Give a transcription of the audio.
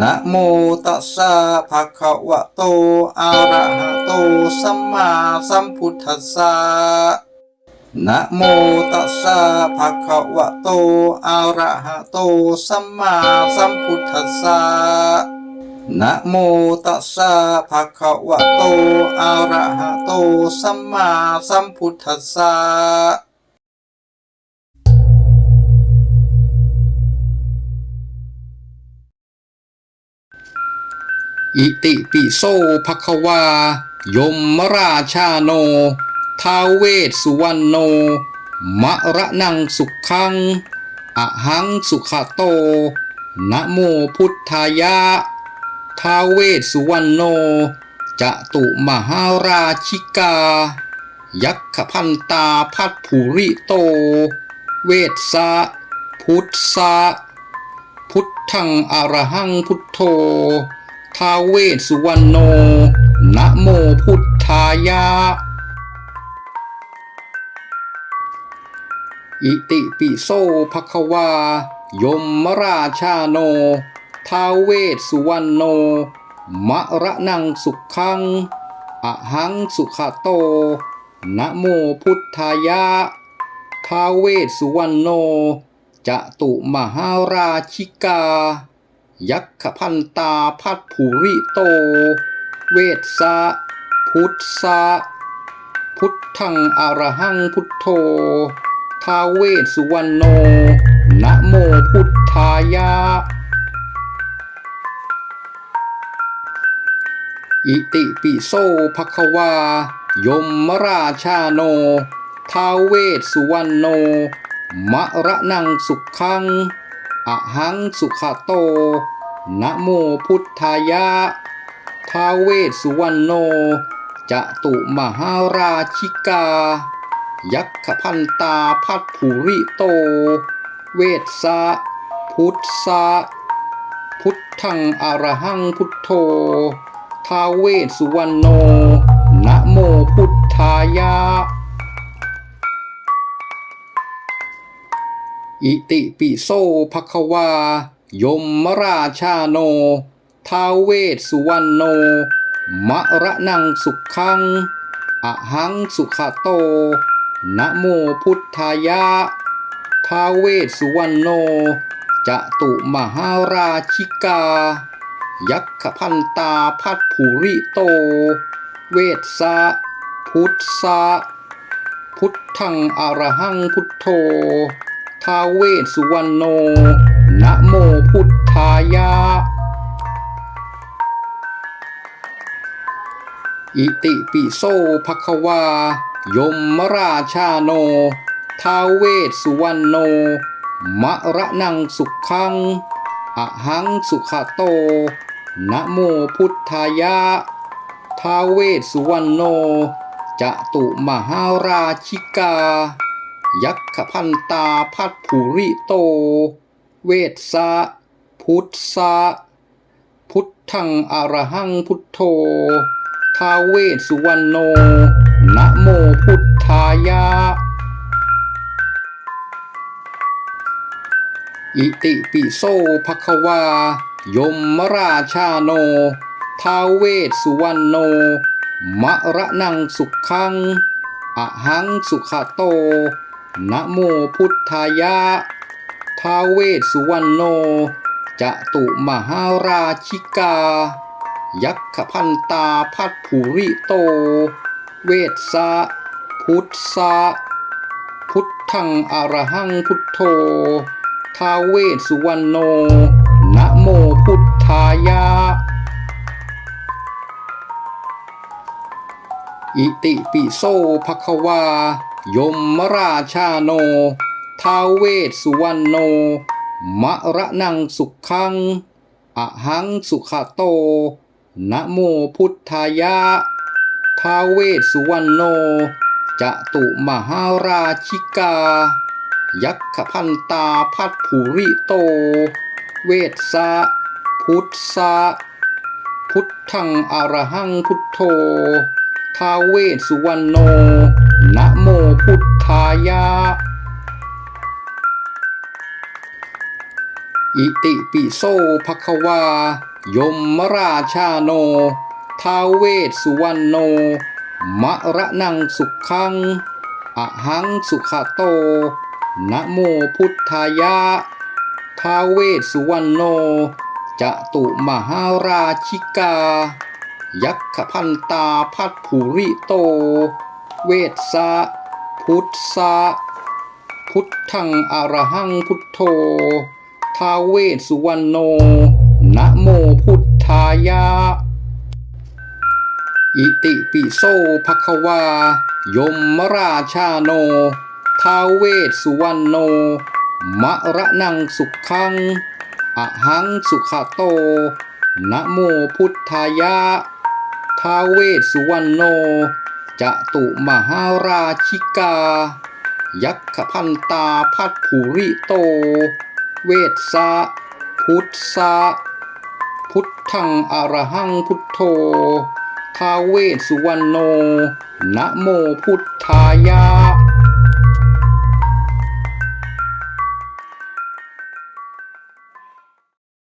นะโมตัสสะภะคะวะโต อะระหะโต สัมมาสัมพุทธัสสะนะโมตัสสะภะคะวะโต อะระหะโต สัมมาสัมพุทธัสสะนะโมตัสสะภะคะวะโต อะระหะโต สัมมาสัมพุทธัสสะ อิติปิโสภควา ยมราชาโนท้าเวสสุวรรณโน มะระนังสุขังอะหังสุขโต นะโมพุทธายะท้าเวสสุวรรณโน จะตุมหาราชิกา ยักขพันตาพัดภูริโต เวสสะพุทธะพุทธังอรหังพุทโธ ท้าเวสสุวรรณโน นะโมพุทธายะ อิติปิโสภควา ยมราชาโนท้าเวสสุวรรณโน มะระนังสุขัง อหังสุขโต นะโมพุทธายะท้าเวสสุวรรณโน จะตุมหาราชิกา ยักขพันตาพัดภูริโต เวสสะพุทธะพุทธังอรหังพุทโธท้าเวสสุวรรณโน นะโมพุทธายะ อิติปิโสภควา ยมราชาโนท้าเวสสุวรรณโน มะระนังสุขัง อหังสุขโต นะโมพุทธายะท้าเวสุวรรณโน จะตุมหาราชิกา ยักขพันตาพัดภูริโต เวสสะพุทธะพุทธังอรหังพุทโธท้าเวสสุวรรณโน นะโมพุทธายะ อิติปิโสภควา ยมราชาโนท้าเวสสุวรรณโน มะระนังสุขัง อหังสุขโต นะโมพุทธายะท้าเวสสุวรรณโน จะตุมหาราชิกา ยักขพันตาพัดภูริโต เวสสะพุทธะพุทธังอรหังพุทโธท้าเวสุวรรณโน นะโมพุทธายะ อิติปิโสภควา ยมราชาโนท้าวเวสสุวรรณโน มะระนังสุขังอะหังสุขโต นะโมพุทธายะท้าวเวสสุวรรณโน จะตุมหาราชิกา ยักขพันตาพัดภูริโต เวสสะพุทธะพุทธังอรหังพุทโธทาวเวสสุวรรณโน นะโมพุทธายะ อิติปิโสภควา ยมราชาโน ทาวเวสสุวรรณโน มะระนังสุขังอะหังสุขโต นะโมพุทธายะ ท้าเวสสุวรรณโนจะตุมหาราชิกา ยักขพันตาพัดภูริโต เวสสะพุทธะพุทธังอรหังพุทโธท้าเวสสุวรรณโนนะโมพุทธายะอิติปิโสภควายมราชาโน ท้าวเวสสุวรรณโน มะระนังสุขัง อหังสุขโต นะโมพุทธายะท้าวเวสสุวรรณโน จะตุมหาราชิกา ยักขพันตาพัดภูริโต เวสสะพุทธะพุทธังอรหังพุทโธท้าวเวสสุวรรณโน นะโมพุทธายะ อิติปิโสภควา ยมราชาโนท้าเวสสุวรรณโน มะระนังสุขังอะหังสุขโต นะโมพุทธายะท้าเวสสุวรรณโน จะตุมหาราชิกา ยักขพันตาพัทภูริโต เวสสะพุทธะพุทธังอรหังพุทโธ ท้าเวสสุวรรณโน นะโมพุทธายะ อิติปิโสภควา ยมราชาโนท้าเวสสุวรรณโน มะระนังสุขัง อหังสุขโต นะโมพุทธายะท้าเวสสุวรรณโน จะตุมหาราชิกา ยักขพันตาพัทภูริโต เวสสะพุทธะพุทธังอรหังพุทโธทาเวสสุวรรณโนนะโมพุทธายะ